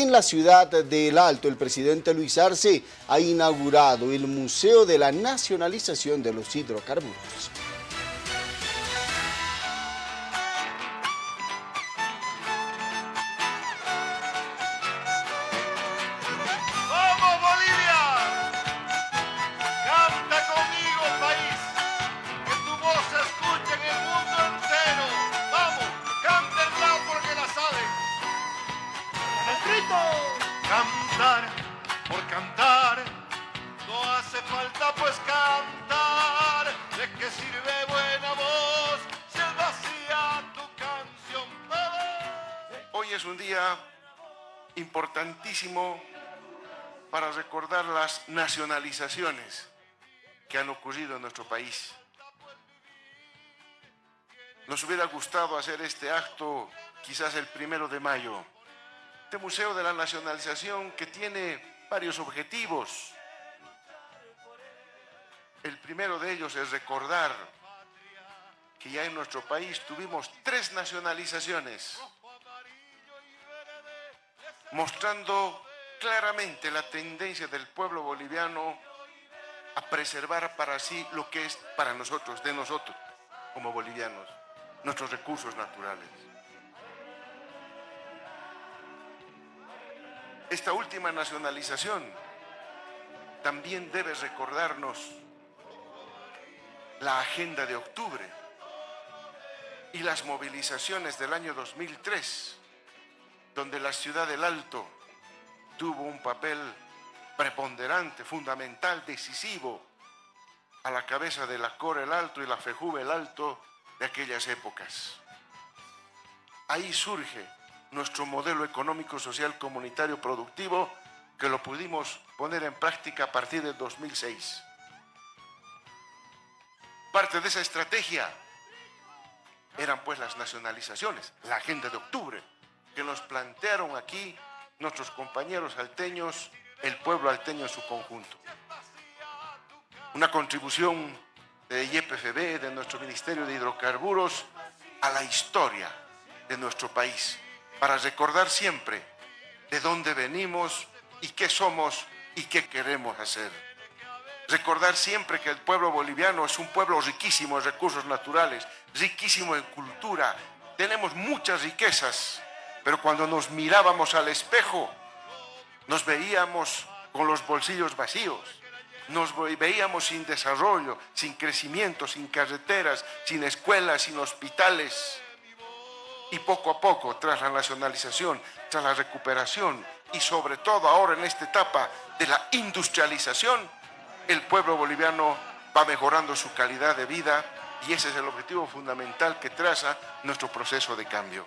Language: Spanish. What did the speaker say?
En la ciudad del Alto, el presidente Luis Arce ha inaugurado el Museo de la Nacionalización de los Hidrocarburos. Por cantar, no hace falta pues cantar. ¿De qué sirve buena voz si es vacía tu canción? Hoy es un día importantísimo para recordar las nacionalizaciones que han ocurrido en nuestro país. Nos hubiera gustado hacer este acto quizás el primero de mayo, este Museo de la Nacionalización que tiene varios objetivos. El primero de ellos es recordar que ya en nuestro país tuvimos tres nacionalizaciones, mostrando claramente la tendencia del pueblo boliviano a preservar para sí lo que es para nosotros, de nosotros, como bolivianos, nuestros recursos naturales. Esta última nacionalización también debe recordarnos la agenda de octubre y las movilizaciones del año 2003, donde la ciudad del Alto tuvo un papel preponderante, fundamental, decisivo, a la cabeza de la Core el Alto y la FEJUVE el Alto de aquellas épocas. Ahí surge nuestro modelo económico, social, comunitario, productivo, que lo pudimos poner en práctica a partir del 2006. Parte de esa estrategia eran pues las nacionalizaciones, la agenda de octubre, que nos plantearon aquí nuestros compañeros alteños, el pueblo alteño en su conjunto. Una contribución de YPFB, de nuestro Ministerio de Hidrocarburos, a la historia de nuestro país para recordar siempre de dónde venimos y qué somos y qué queremos hacer. Recordar siempre que el pueblo boliviano es un pueblo riquísimo en recursos naturales, riquísimo en cultura. Tenemos muchas riquezas, pero cuando nos mirábamos al espejo, nos veíamos con los bolsillos vacíos, nos veíamos sin desarrollo, sin crecimiento, sin carreteras, sin escuelas, sin hospitales. Y poco a poco, tras la nacionalización, tras la recuperación y sobre todo ahora en esta etapa de la industrialización, el pueblo boliviano va mejorando su calidad de vida y ese es el objetivo fundamental que traza nuestro proceso de cambio.